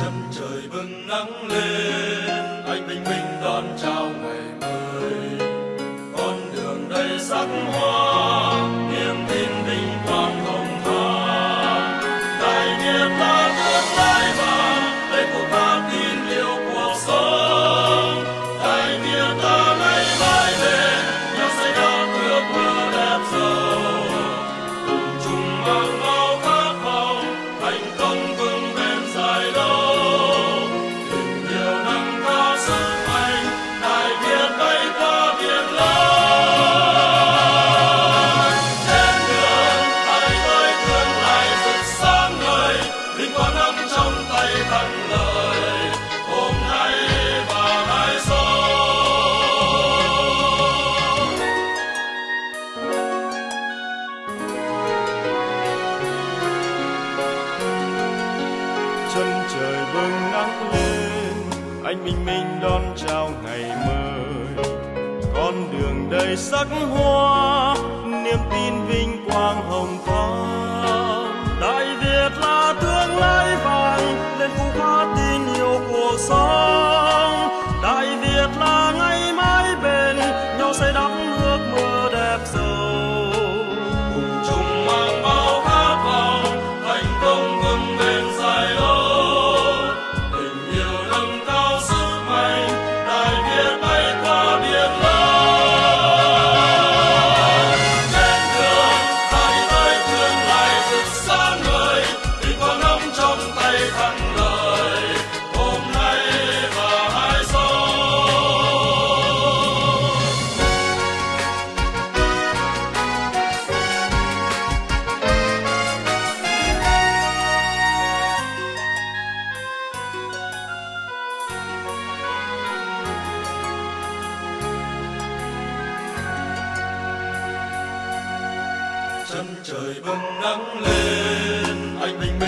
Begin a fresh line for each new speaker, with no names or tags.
chân trời bừng nắng lên anh bình minh đón chào ngày bừng nắng lên, anh bình minh đón chào ngày mới. Con đường đầy sắc hoa, niềm tin vinh quang hồng thắm chân trời bừng nắng lên. Anh bình minh